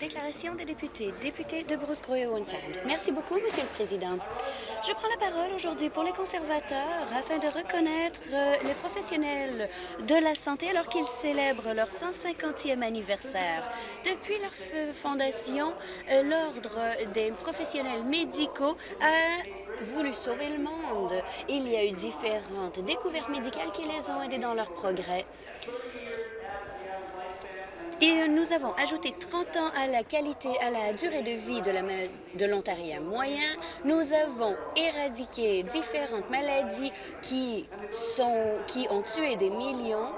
Déclaration des députés. Député de Bruce Sound. Merci beaucoup, Monsieur le Président. Je prends la parole aujourd'hui pour les conservateurs afin de reconnaître euh, les professionnels de la santé alors qu'ils célèbrent leur 150e anniversaire. Depuis leur fondation, euh, l'Ordre des professionnels médicaux a voulu sauver le monde. Il y a eu différentes découvertes médicales qui les ont aidés dans leur progrès. Et nous avons ajouté 30 ans à la qualité, à la durée de vie de l'Ontarien moyen. Nous avons éradiqué différentes maladies qui ont tué des millions.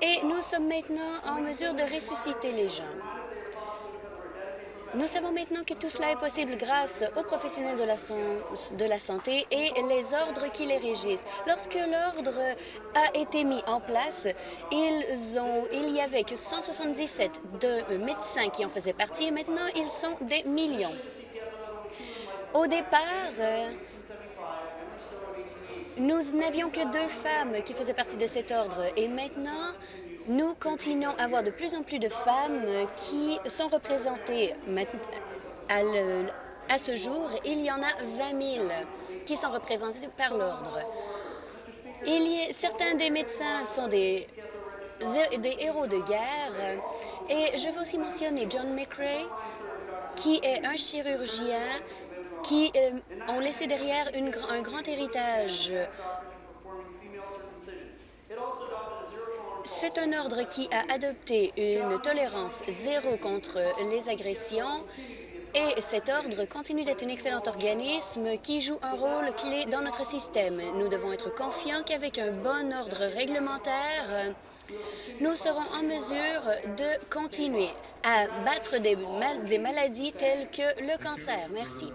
Et nous sommes maintenant en mesure de ressusciter les gens. Nous savons maintenant que tout cela est possible grâce aux professionnels de la, santé et les ordres qui les régissent. Lorsque l'ordre a été mis en place, il y avait que 177 de médecins qui en faisaient partie et maintenant ils sont des millions. Au départ, nous n'avions que deux femmes qui faisaient partie de cet ordre et maintenant, nous continuons à avoir de plus en plus de femmes qui sont représentées à, ce jour. Il y en a 20 000 qui sont représentées par l'ordre. Certains des médecins sont des, héros de guerre et je veux aussi mentionner John McRae, qui est un chirurgien qui euh, ont laissé derrière un grand héritage C'est un ordre qui a adopté une tolérance zéro contre les agressions et cet ordre continue d'être un excellent organisme qui joue un rôle clé dans notre système. Nous devons être confiants qu'avec un bon ordre réglementaire, nous serons en mesure de continuer à battre des, maladies telles que le cancer. Merci.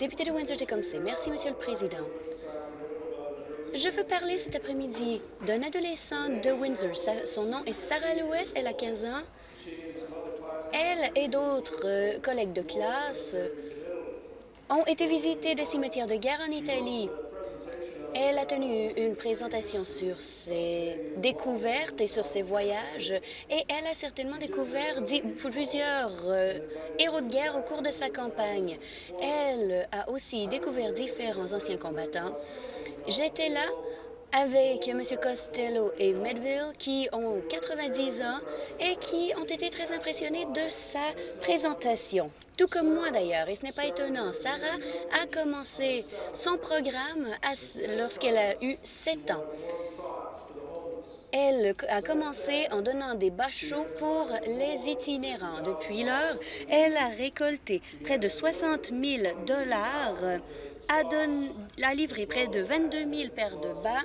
Député de Windsor-Tecumseh. Merci, Monsieur le Président. Je veux parler cet après-midi d'un adolescent de Windsor. Son nom est Sarah Lewis, elle a 15 ans. Elle et d'autres euh, collègues de classe ont été visiter des cimetières de guerre en Italie. Elle a tenu une présentation sur ses découvertes et sur ses voyages et elle a certainement découvert plusieurs euh, héros de guerre au cours de sa campagne. Elle a aussi découvert différents anciens combattants J'étais là avec M. Costello et Medville qui ont 90 ans et qui ont été très impressionnés de sa présentation. Tout comme moi d'ailleurs, et ce n'est pas étonnant. Sarah a commencé son programme lorsqu'elle a eu 7 ans. Elle a commencé en donnant des bachots pour les itinérants. Depuis lors, elle a récolté près de 60 000 dollars a, livré près de 22 000 paires de bas,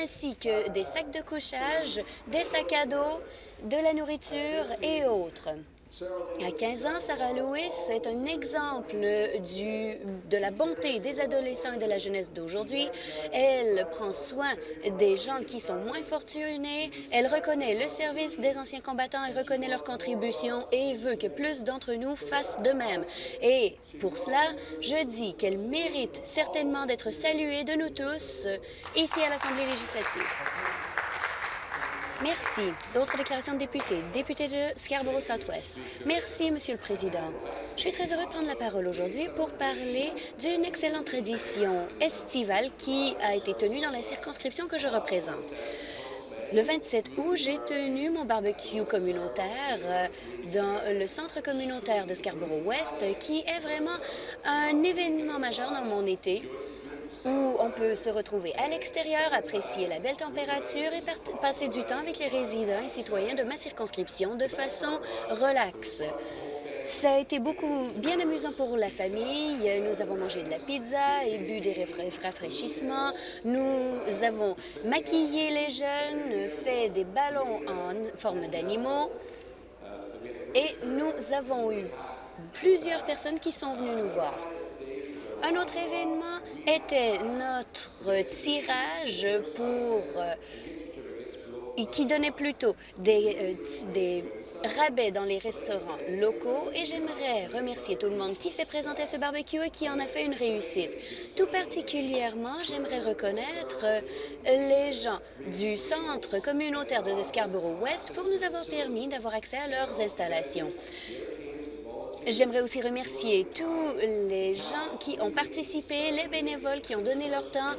ainsi que des sacs de couchage, des sacs à dos, de la nourriture et autres. À 15 ans, Sarah Lewis est un exemple de la bonté des adolescents et de la jeunesse d'aujourd'hui. Elle prend soin des gens qui sont moins fortunés. Elle reconnaît le service des anciens combattants et reconnaît leur contribution et veut que plus d'entre nous fassent de même. Et pour cela, je dis qu'elle mérite certainement d'être saluée de nous tous ici à l'Assemblée législative. Merci. D'autres déclarations de députés. Député de Scarborough Southwest. Merci, Monsieur le Président. Je suis très heureux de prendre la parole aujourd'hui pour parler d'une excellente tradition estivale qui a été tenue dans la circonscription que je représente. Le 27 août, j'ai tenu mon barbecue communautaire euh, dans le centre communautaire de Scarborough-Ouest, qui est vraiment un événement majeur dans mon été où on peut se retrouver à l'extérieur, apprécier la belle température et passer du temps avec les résidents et citoyens de ma circonscription de façon relaxe. Ça a été beaucoup bien amusant pour la famille. Nous avons mangé de la pizza et bu des rafraîchissements. Nous avons maquillé les jeunes, fait des ballons en forme d'animaux. Et nous avons eu plusieurs personnes qui sont venues nous voir. Un autre événement était notre tirage pour qui donnait plutôt des, euh, des rabais dans les restaurants locaux et j'aimerais remercier tout le monde qui s'est présenté à ce barbecue et qui en a fait une réussite. Tout particulièrement, j'aimerais reconnaître euh, les gens du centre communautaire de Scarborough-West pour nous avoir permis d'avoir accès à leurs installations. J'aimerais aussi remercier tous les gens qui ont participé, les bénévoles qui ont donné leur temps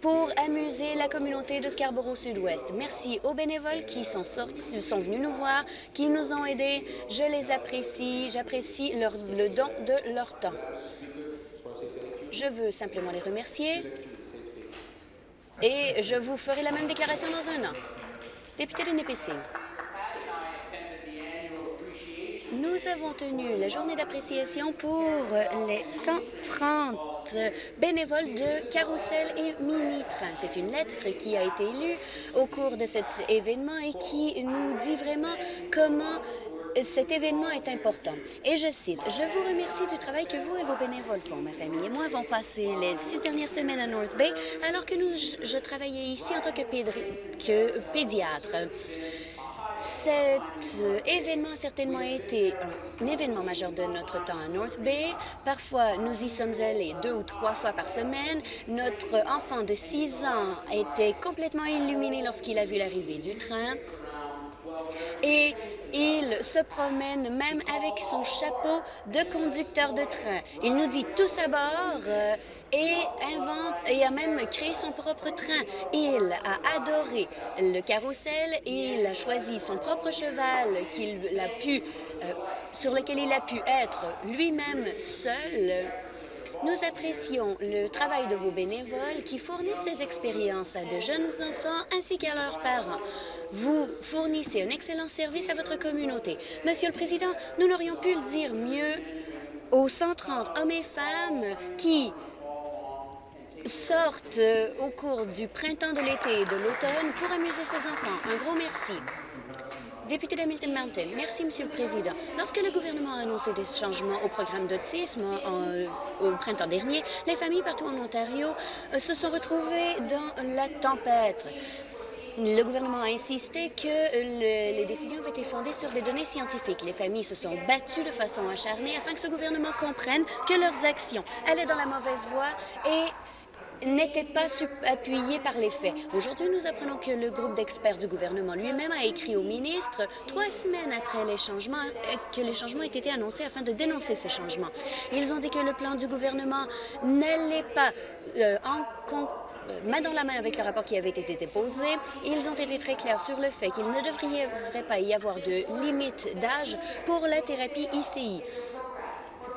pour amuser la communauté de Scarborough Sud-Ouest. Merci aux bénévoles qui sont, sortis, sont venus nous voir, qui nous ont aidés. Je les apprécie. J'apprécie le don de leur temps. Je veux simplement les remercier et je vous ferai la même déclaration dans un an. Député de Nipissing. Nous avons tenu la journée d'appréciation pour les 130 bénévoles de Carousel et Mini-Train. C'est une lettre qui a été lue au cours de cet événement et qui nous dit vraiment comment cet événement est important. Et je cite, « Je vous remercie du travail que vous et vos bénévoles font. Ma famille et moi avons passé les six dernières semaines à North Bay alors que nous, je travaillais ici en tant que, que pédiatre. Cet euh, événement a certainement été un événement majeur de notre temps à North Bay. Parfois, nous y sommes allés deux ou trois fois par semaine. Notre enfant de six ans était complètement illuminé lorsqu'il a vu l'arrivée du train. Et il se promène même avec son chapeau de conducteur de train. Il nous dit tous à bord, euh, et, invente, et a même créé son propre train. Il a adoré le carrousel et il a choisi son propre cheval qu'il a pu, euh, sur lequel il a pu être lui-même seul. Nous apprécions le travail de vos bénévoles qui fournissent ces expériences à de jeunes enfants ainsi qu'à leurs parents. Vous fournissez un excellent service à votre communauté. Monsieur le Président, nous n'aurions pu le dire mieux aux 130 hommes et femmes qui sortent euh, au cours du printemps, de l'été et de l'automne pour amuser ses enfants. Un gros merci. Député d'Hamilton Mountain, merci, Monsieur le Président. Lorsque le gouvernement a annoncé des changements au programme d'autisme au printemps dernier, les familles partout en Ontario euh, se sont retrouvées dans la tempête. Le gouvernement a insisté que les décisions avaient été fondées sur des données scientifiques. Les familles se sont battues de façon acharnée afin que ce gouvernement comprenne que leurs actions allaient dans la mauvaise voie et n'était pas appuyé par les faits. Aujourd'hui, nous apprenons que le groupe d'experts du gouvernement lui-même a écrit au ministre trois semaines après les changements euh, que les changements aient été annoncés afin de dénoncer ces changements. Ils ont dit que le plan du gouvernement n'allait pas euh, euh, main dans la main avec le rapport qui avait été déposé. Ils ont été très clairs sur le fait qu'il ne devrait pas y avoir de limite d'âge pour la thérapie ICI.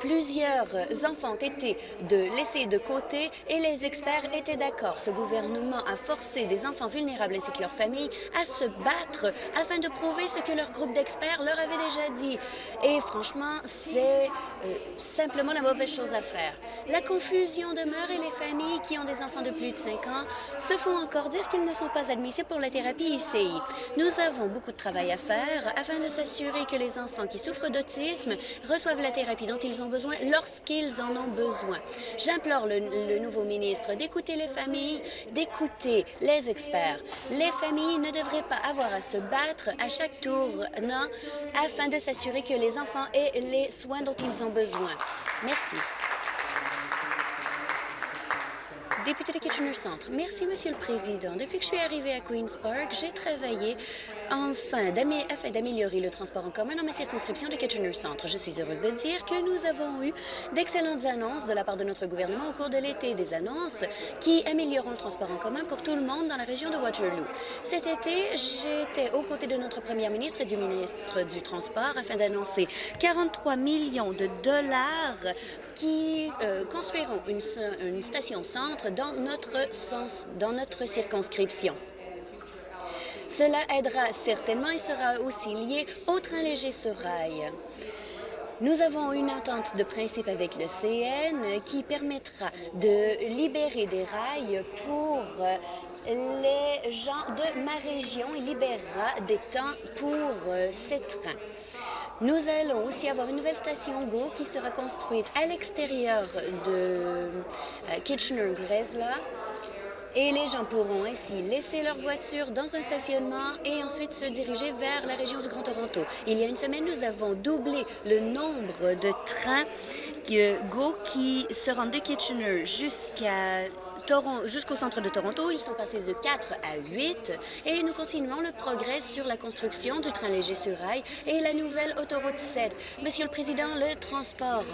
Plusieurs enfants ont été de laissés de côté et les experts étaient d'accord. Ce gouvernement a forcé des enfants vulnérables ainsi que leurs familles à se battre afin de prouver ce que leur groupe d'experts leur avait déjà dit. Et franchement, c'est euh, simplement la mauvaise chose à faire. La confusion demeure et les familles qui ont des enfants de plus de 5 ans se font encore dire qu'ils ne sont pas admissibles pour la thérapie ICI. Nous avons beaucoup de travail à faire afin de s'assurer que les enfants qui souffrent d'autisme reçoivent la thérapie dont ils ont besoin lorsqu'ils en ont besoin. J'implore le, nouveau ministre d'écouter les familles, d'écouter les experts. Les familles ne devraient pas avoir à se battre à chaque tour, non, afin de s'assurer que les enfants aient les soins dont ils ont besoin. Merci. Député de Kitchener Centre. Merci, Monsieur le Président. Depuis que je suis arrivée à Queen's Park, j'ai travaillé enfin afin d'améliorer le transport en commun dans ma circonscription de Kitchener Centre. Je suis heureuse de dire que nous avons eu d'excellentes annonces de la part de notre gouvernement au cours de l'été, des annonces qui amélioreront le transport en commun pour tout le monde dans la région de Waterloo. Cet été, j'étais aux côtés de notre première ministre et du ministre du Transport afin d'annoncer 43 millions de dollars qui euh, construiront une, station-centre dans notre circonscription. Cela aidera certainement et sera aussi lié au train léger sur rail. Nous avons une entente de principe avec le CN qui permettra de libérer des rails pour les gens de ma région et libérera des temps pour euh, ces trains. Nous allons aussi avoir une nouvelle station GO qui sera construite à l'extérieur de euh, Kitchener-Gresla et les gens pourront ainsi laisser leur voiture dans un stationnement et ensuite se diriger vers la région du Grand Toronto. Il y a une semaine, nous avons doublé le nombre de trains GO qui se rendent de Kitchener jusqu'à jusqu'au centre de Toronto. Ils sont passés de 4 à 8 et nous continuons le progrès sur la construction du train léger sur rail et la nouvelle autoroute 7. Monsieur le Président, le transport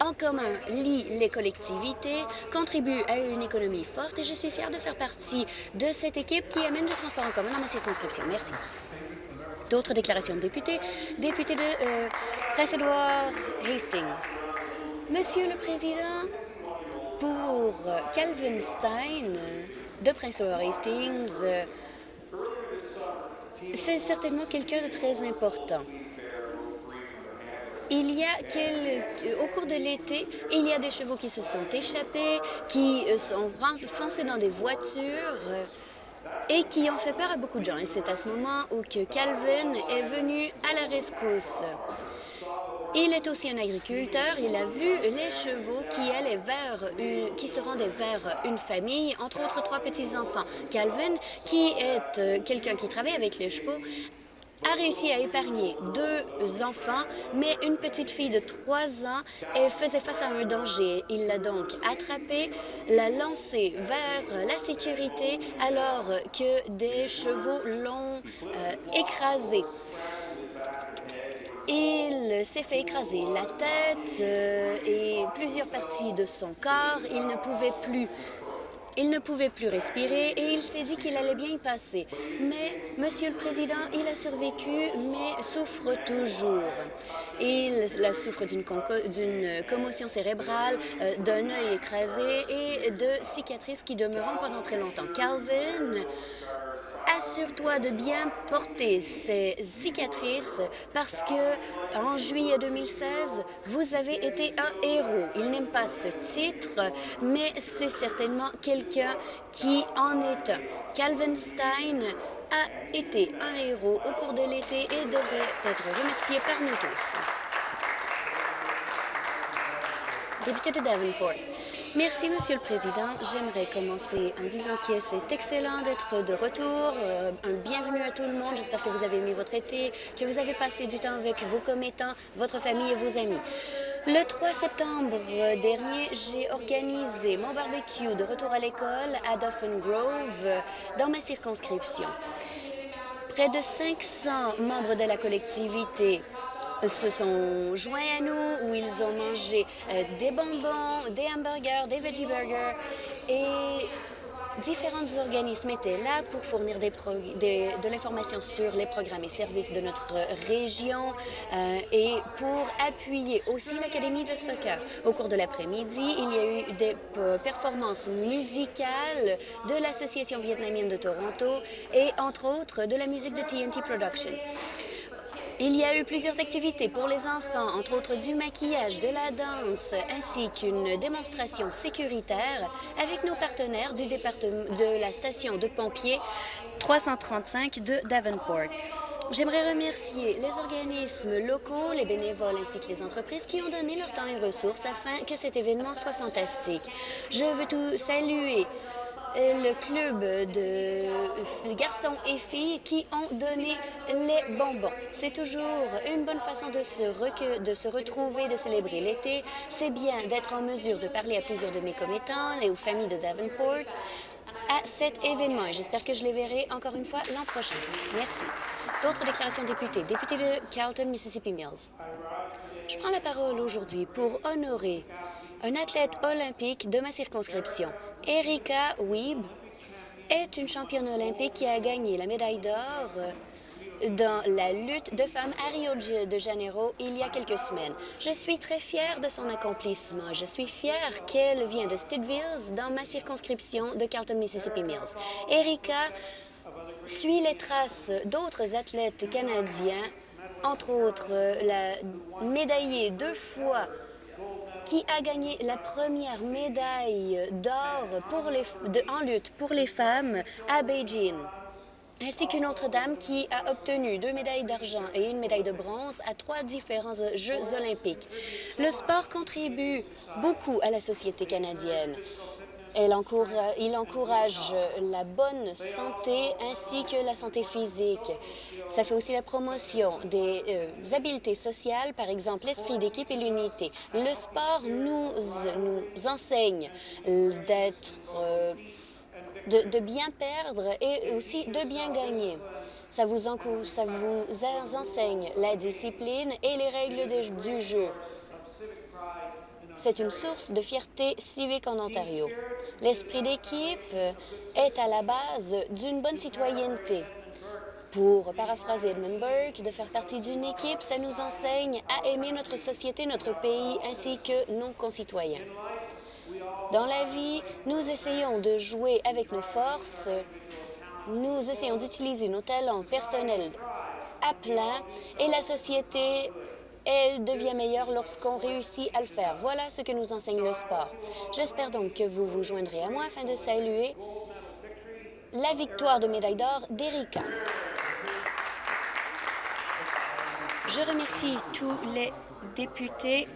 en commun lie les collectivités, contribue à une économie forte et je suis fière de faire partie de cette équipe qui amène du transport en commun dans ma circonscription. Merci. D'autres déclarations de députés. Député de euh, Prince-Édouard Hastings. Monsieur le Président, pour Calvin Stein de Prince-Édouard Hastings, c'est certainement quelqu'un de très important. Il y a. Au cours de l'été, il y a des chevaux qui se sont échappés, qui sont foncés dans des voitures et qui ont fait peur à beaucoup de gens. Et c'est à ce moment où que Calvin est venu à la rescousse. Il est aussi un agriculteur. Il a vu les chevaux qui allaient vers une, qui se rendaient vers une famille, entre autres trois petits-enfants. Calvin, qui est euh, quelqu'un qui travaille avec les chevaux, a réussi à épargner deux enfants, mais une petite fille de trois ans elle faisait face à un danger. Il l'a donc attrapée, l'a lancée vers la sécurité alors que des chevaux l'ont euh, écrasée. Il s'est fait écraser la tête euh, et plusieurs parties de son corps. Il ne pouvait plus respirer et il s'est dit qu'il allait bien y passer. Mais, Monsieur le Président, il a survécu, mais souffre toujours. Il souffre d'une commotion cérébrale, euh, d'un œil écrasé et de cicatrices qui demeureront pendant très longtemps. Calvin assure-toi de bien porter ces cicatrices parce que en juillet 2016, vous avez été un héros. Il n'aime pas ce titre, mais c'est certainement quelqu'un qui en est un. Calvin Stein a été un héros au cours de l'été et devrait être remercié par nous tous. Député de Davenport. Merci, Monsieur le Président. J'aimerais commencer en disant que c'est excellent d'être de retour. Euh, un bienvenue à tout le monde. J'espère que vous avez aimé votre été, que vous avez passé du temps avec vos commettants, votre famille et vos amis. Le 3 septembre dernier, j'ai organisé mon barbecue de retour à l'école à Dauphin Grove dans ma circonscription. Près de 500 membres de la collectivité se sont joints à nous, où ils ont mangé euh, des bonbons, des hamburgers, des veggie burgers et différents organismes étaient là pour fournir des de l'information sur les programmes et services de notre région euh, et pour appuyer aussi l'Académie de soccer. Au cours de l'après-midi, il y a eu des performances musicales de l'Association vietnamienne de Toronto et, entre autres, de la musique de TNT Production. Il y a eu plusieurs activités pour les enfants, entre autres du maquillage, de la danse, ainsi qu'une démonstration sécuritaire avec nos partenaires de la station de pompiers 335 de Davenport. J'aimerais remercier les organismes locaux, les bénévoles ainsi que les entreprises qui ont donné leur temps et ressources afin que cet événement soit fantastique. Je veux tout saluer le club de garçons et filles qui ont donné les bonbons. C'est toujours une bonne façon de se, de se retrouver, de célébrer l'été. C'est bien d'être en mesure de parler à plusieurs de mes commettants et aux familles de Davenport à cet événement j'espère que je les verrai encore une fois l'an prochain. Merci. D'autres déclarations députés. Député de Carlton, Mississippi Mills. Je prends la parole aujourd'hui pour honorer un athlète olympique de ma circonscription. Erika Weeb est une championne olympique qui a gagné la médaille d'or dans la lutte de femmes à Rio de Janeiro il y a quelques semaines. Je suis très fière de son accomplissement. Je suis fière qu'elle vient de Stidville, dans ma circonscription de Carlton, Mississippi Mills. Erika suit les traces d'autres athlètes canadiens, entre autres la médaillée deux fois qui a gagné la première médaille d'or en lutte pour les femmes à Beijing ainsi qu'une autre dame qui a obtenu deux médailles d'argent et une médaille de bronze à trois différents Jeux olympiques. Le sport contribue beaucoup à la société canadienne. Il encourage la bonne santé ainsi que la santé physique. Ça fait aussi la promotion des euh, habiletés sociales, par exemple l'esprit d'équipe et l'unité. Le sport nous, enseigne d'être, euh, de, bien perdre et aussi de bien gagner. Ça vous enseigne la discipline et les règles du jeu. C'est une source de fierté civique en Ontario. L'esprit d'équipe est à la base d'une bonne citoyenneté. Pour paraphraser Edmund Burke, de faire partie d'une équipe, ça nous enseigne à aimer notre société, notre pays, ainsi que nos concitoyens. Dans la vie, nous essayons de jouer avec nos forces, nous essayons d'utiliser nos talents personnels à plein et la société elle devient meilleure lorsqu'on réussit à le faire. Voilà ce que nous enseigne le sport. J'espère donc que vous vous joindrez à moi afin de saluer la victoire de médaille d'or d'Erika. Je remercie tous les députés